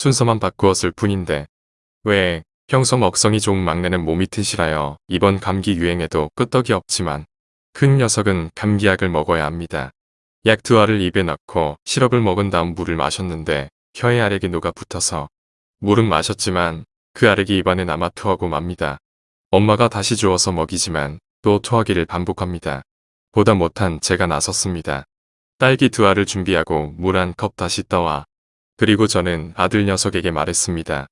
순서만 바꾸었을 뿐인데 왜 평소 먹성이 좋은 막내는 몸이 튼실하여 이번 감기 유행에도 끄떡이 없지만 큰 녀석은 감기약을 먹어야 합니다. 약 두 알을 입에 넣고 시럽을 먹은 다음 물을 마셨는데 혀에 아래기 녹아 붙어서 물은 마셨지만 그 아래기 입안에 남아 토하고 맙니다. 엄마가 다시 주어서 먹이지만 또 토하기를 반복합니다. 보다 못한 제가 나섰습니다. 딸기 두 알을 준비하고 물 한 컵 다시 떠와 그리고 저는 아들 녀석에게 말했습니다.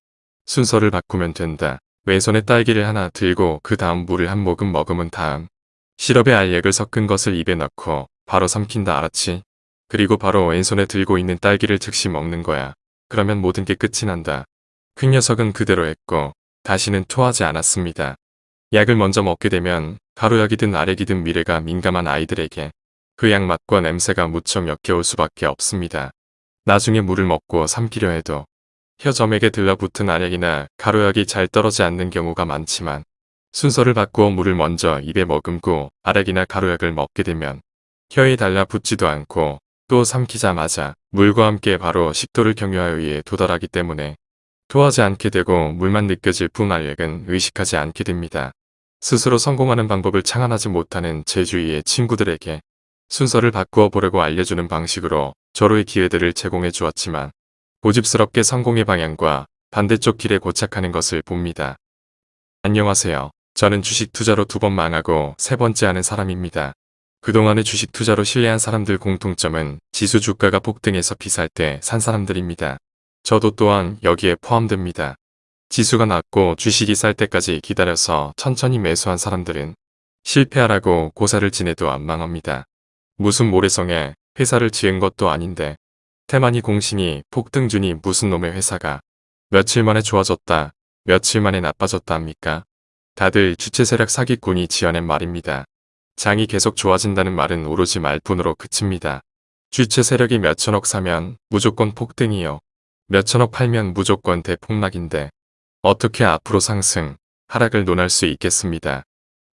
순서를 바꾸면 된다. 왼손에 딸기를 하나 들고 그 다음 물을 한 모금 머금은 다음 시럽에 알약을 섞은 것을 입에 넣고 바로 삼킨다 알았지? 그리고 바로 왼손에 들고 있는 딸기를 즉시 먹는 거야. 그러면 모든 게 끝이 난다. 큰 녀석은 그대로 했고 다시는 토하지 않았습니다. 약을 먼저 먹게 되면 가루약이든 아래기든 미래가 민감한 아이들에게 그 약 맛과 냄새가 무척 역겨울 수밖에 없습니다. 나중에 물을 먹고 삼키려 해도 혀점에게 들러붙은 아약이나 가루약이 잘 떨어지 않는 경우가 많지만 순서를 바꾸어 물을 먼저 입에 머금고 아락이나 가루약을 먹게 되면 혀에 달라붙지도 않고 또 삼키자마자 물과 함께 바로 식도를 경유하여에 도달하기 때문에 토하지 않게 되고 물만 느껴질 뿐 알약은 의식하지 않게 됩니다. 스스로 성공하는 방법을 창안하지 못하는 제 주위의 친구들에게 순서를 바꾸어 보려고 알려주는 방식으로 저로의 기회들을 제공해 주었지만 고집스럽게 성공의 방향과 반대쪽 길에 고착하는 것을 봅니다. 안녕하세요. 저는 주식 투자로 두 번 망하고 세 번째 하는 사람입니다. 그동안의 주식 투자로 신뢰한 사람들 공통점은 지수 주가가 폭등해서 비쌀 때 산 사람들입니다. 저도 또한 여기에 포함됩니다. 지수가 낮고 주식이 쌀 때까지 기다려서 천천히 매수한 사람들은 실패하라고 고사를 지내도 안 망합니다. 무슨 모래성에 회사를 지은 것도 아닌데 태만이 공신이 폭등주니 무슨 놈의 회사가 며칠 만에 좋아졌다 며칠 만에 나빠졌다 합니까? 다들 주체 세력 사기꾼이 지어낸 말입니다. 장이 계속 좋아진다는 말은 오로지 말뿐으로 그칩니다. 주체 세력이 몇천억 사면 무조건 폭등이요. 몇천억 팔면 무조건 대폭락인데 어떻게 앞으로 상승, 하락을 논할 수 있겠습니다.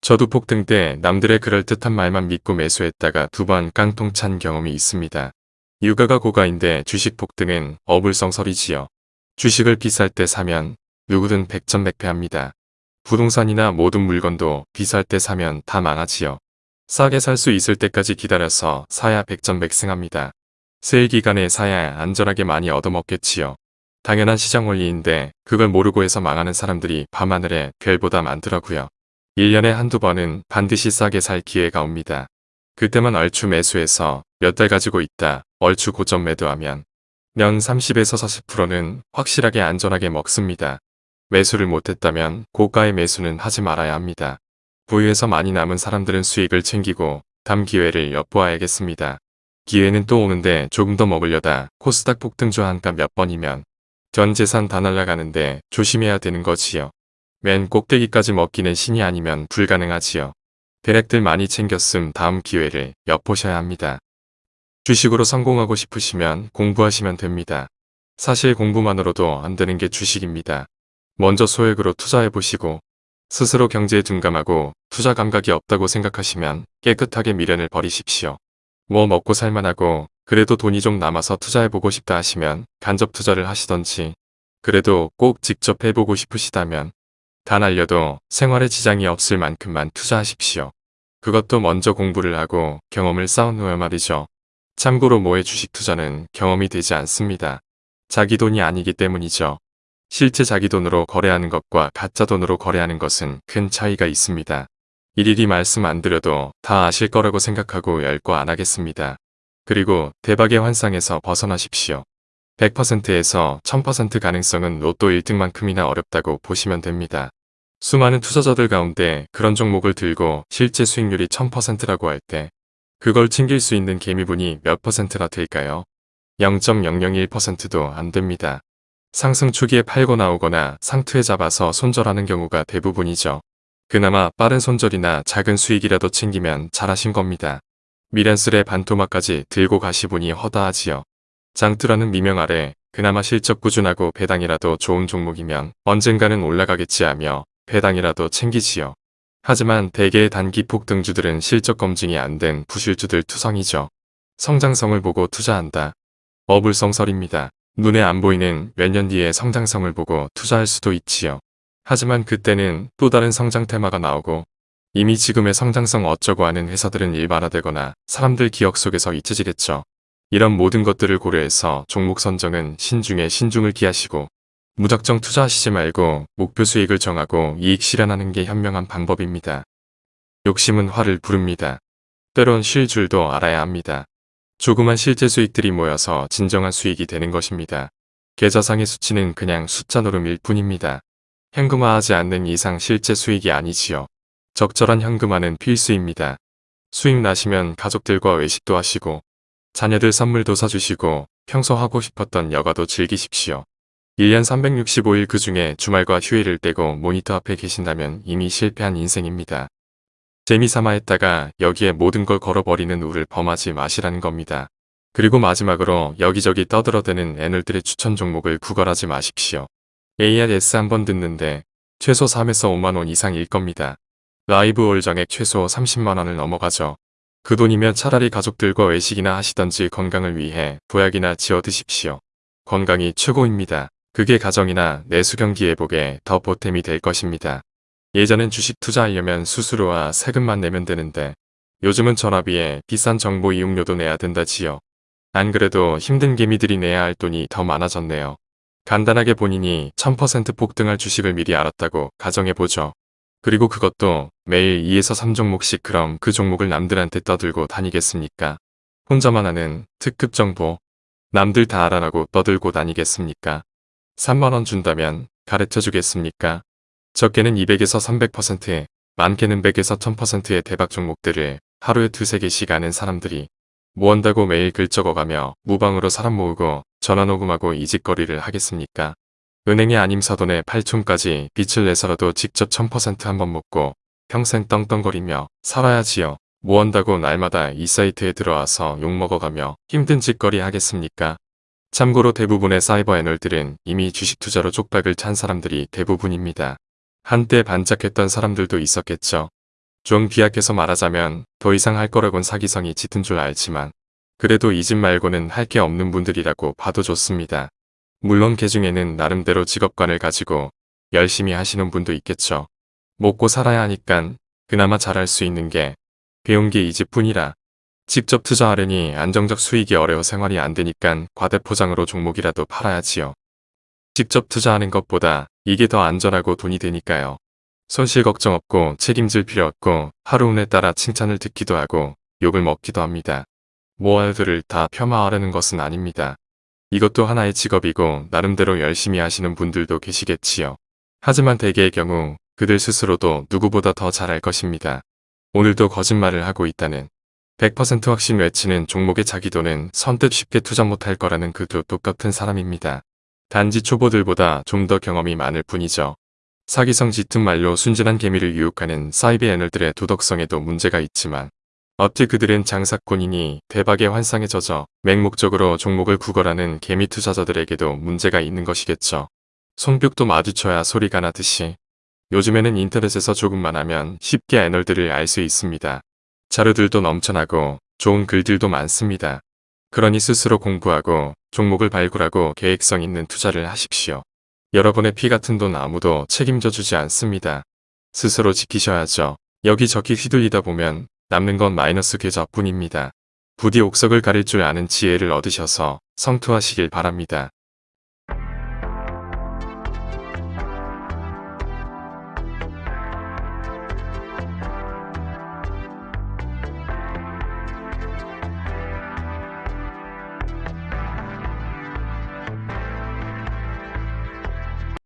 저도 폭등 때 남들의 그럴듯한 말만 믿고 매수했다가 두 번 깡통 찬 경험이 있습니다. 유가가 고가인데 주식 폭등은 어불성설이지요. 주식을 비쌀 때 사면 누구든 백전백패합니다. 부동산이나 모든 물건도 비쌀 때 사면 다 망하지요. 싸게 살 수 있을 때까지 기다려서 사야 백전백승합니다. 세일 기간에 사야 안전하게 많이 얻어먹겠지요. 당연한 시장 원리인데 그걸 모르고 해서 망하는 사람들이 밤하늘에 별보다 많더라고요. 1년에 한두 번은 반드시 싸게 살 기회가 옵니다. 그때만 얼추 매수해서 몇 달 가지고 있다 얼추 고점 매도하면 년 30에서 40%는 확실하게 안전하게 먹습니다. 매수를 못했다면 고가의 매수는 하지 말아야 합니다. 부유해서 많이 남은 사람들은 수익을 챙기고 담 기회를 엿보아야겠습니다. 기회는 또 오는데 조금 더 먹으려다 코스닥 폭등주 한가 몇 번이면 전 재산 다 날라가는데 조심해야 되는 거지요. 맨 꼭대기까지 먹기는 신이 아니면 불가능하지요. 대략들 많이 챙겼음 다음 기회를 엿보셔야 합니다. 주식으로 성공하고 싶으시면 공부하시면 됩니다. 사실 공부만으로도 안 되는 게 주식입니다. 먼저 소액으로 투자해보시고 스스로 경제에 둔감하고 투자 감각이 없다고 생각하시면 깨끗하게 미련을 버리십시오. 뭐 먹고 살만하고 그래도 돈이 좀 남아서 투자해보고 싶다 하시면 간접 투자를 하시던지 그래도 꼭 직접 해보고 싶으시다면 다 날려도 생활에 지장이 없을 만큼만 투자하십시오. 그것도 먼저 공부를 하고 경험을 쌓은 후에 말이죠. 참고로 모의 주식 투자는 경험이 되지 않습니다. 자기 돈이 아니기 때문이죠. 실제 자기 돈으로 거래하는 것과 가짜 돈으로 거래하는 것은 큰 차이가 있습니다. 일일이 말씀 안 드려도 다 아실 거라고 생각하고 열거 안 하겠습니다. 그리고 대박의 환상에서 벗어나십시오. 100%에서 1000% 가능성은 로또 1등만큼이나 어렵다고 보시면 됩니다. 수많은 투자자들 가운데 그런 종목을 들고 실제 수익률이 1000%라고 할 때 그걸 챙길 수 있는 개미분이 몇 퍼센트나 될까요? 0.001%도 안 됩니다. 상승 초기에 팔고 나오거나 상투에 잡아서 손절하는 경우가 대부분이죠. 그나마 빠른 손절이나 작은 수익이라도 챙기면 잘하신 겁니다. 미련스레 반토막까지 들고 가시보니 허다하지요. 장투라는 미명 아래 그나마 실적 꾸준하고 배당이라도 좋은 종목이면 언젠가는 올라가겠지 하며 배당이라도 챙기지요. 하지만 대개의 단기 폭등주들은 실적 검증이 안 된 부실주들 투성이죠. 성장성을 보고 투자한다. 어불성설입니다. 눈에 안 보이는 몇 년 뒤의 성장성을 보고 투자할 수도 있지요. 하지만 그때는 또 다른 성장 테마가 나오고 이미 지금의 성장성 어쩌고 하는 회사들은 일반화되거나 사람들 기억 속에서 잊혀지겠죠. 이런 모든 것들을 고려해서 종목 선정은 신중에 신중을 기하시고 무작정 투자하시지 말고 목표 수익을 정하고 이익 실현하는 게 현명한 방법입니다. 욕심은 화를 부릅니다. 때론 쉴 줄도 알아야 합니다. 조그만 실제 수익들이 모여서 진정한 수익이 되는 것입니다. 계좌상의 수치는 그냥 숫자 노름일 뿐입니다. 현금화하지 않는 이상 실제 수익이 아니지요. 적절한 현금화는 필수입니다. 수익 나시면 가족들과 외식도 하시고 자녀들 선물도 사주시고 평소 하고 싶었던 여가도 즐기십시오. 1년 365일 그 중에 주말과 휴일을 떼고 모니터 앞에 계신다면 이미 실패한 인생입니다. 재미삼아 했다가 여기에 모든 걸 걸어버리는 우를 범하지 마시라는 겁니다. 그리고 마지막으로 여기저기 떠들어대는 애널들의 추천 종목을 구걸하지 마십시오. ARS 한 번 듣는데 최소 3에서 5만원 이상일 겁니다. 라이브 올 정액 최소 30만원을 넘어가죠. 그 돈이면 차라리 가족들과 외식이나 하시던지 건강을 위해 보약이나 지어 드십시오. 건강이 최고입니다. 그게 가정이나 내수 경기 회복에 더 보탬이 될 것입니다. 예전엔 주식 투자하려면 수수료와 세금만 내면 되는데 요즘은 전화비에 비싼 정보 이용료도 내야 된다지요. 안 그래도 힘든 개미들이 내야 할 돈이 더 많아졌네요. 간단하게 본인이 1000% 폭등할 주식을 미리 알았다고 가정해보죠. 그리고 그것도 매일 2에서 3종목씩 그럼 그 종목을 남들한테 떠들고 다니겠습니까? 혼자만 아는 특급 정보 남들 다 알아라고 떠들고 다니겠습니까? 3만원 준다면 가르쳐 주겠습니까? 적게는 200에서 300%, 많게는 100에서 1000%의 대박 종목들을 하루에 두세 개씩 아는 사람들이 뭐 한다고 매일 글 적어가며 무방으로 사람 모으고 전화 녹음하고 이직거리를 하겠습니까? 은행에 아님 사돈에 8촌까지 빚을 내서라도 직접 1000% 한번 먹고 평생 떵떵거리며 살아야지요. 뭐 한다고 날마다 이 사이트에 들어와서 욕먹어가며 힘든 짓거리 하겠습니까? 참고로 대부분의 사이버 애널들은 이미 주식 투자로 쪽박을 찬 사람들이 대부분입니다. 한때 반짝했던 사람들도 있었겠죠. 좀 비약해서 말하자면 더 이상 할 거라곤 사기성이 짙은 줄 알지만 그래도 이 집 말고는 할 게 없는 분들이라고 봐도 좋습니다. 물론 개 중에는 나름대로 직업관을 가지고 열심히 하시는 분도 있겠죠. 먹고 살아야 하니깐 그나마 잘할 수 있는 게 배운 게이 집뿐이라 직접 투자하려니 안정적 수익이 어려워 생활이 안 되니깐 과대포장으로 종목이라도 팔아야지요. 직접 투자하는 것보다 이게 더 안전하고 돈이 되니까요. 손실 걱정 없고 책임질 필요 없고 하루 운에 따라 칭찬을 듣기도 하고 욕을 먹기도 합니다. 모아들을 다 폄하하려는 것은 아닙니다. 이것도 하나의 직업이고 나름대로 열심히 하시는 분들도 계시겠지요. 하지만 대개의 경우 그들 스스로도 누구보다 더 잘할 것입니다. 오늘도 거짓말을 하고 있다는 100% 확신 외치는 종목의 자기 돈은 선뜻 쉽게 투자 못할 거라는 그도 똑같은 사람입니다. 단지 초보들보다 좀 더 경험이 많을 뿐이죠. 사기성 짙은 말로 순진한 개미를 유혹하는 사이비 애널들의 도덕성에도 문제가 있지만 어찌 그들은 장사꾼이니 대박의 환상에 젖어 맹목적으로 종목을 구걸하는 개미 투자자들에게도 문제가 있는 것이겠죠. 손뼉도 마주쳐야 소리가 나듯이 요즘에는 인터넷에서 조금만 하면 쉽게 애널들을 알 수 있습니다. 자료들도 넘쳐나고 좋은 글들도 많습니다. 그러니 스스로 공부하고 종목을 발굴하고 계획성 있는 투자를 하십시오. 여러분의 피 같은 돈 아무도 책임져 주지 않습니다. 스스로 지키셔야죠. 여기저기 휘둘리다 보면 남는 건 마이너스 계좌뿐입니다. 부디 옥석을 가릴 줄 아는 지혜를 얻으셔서 성투하시길 바랍니다.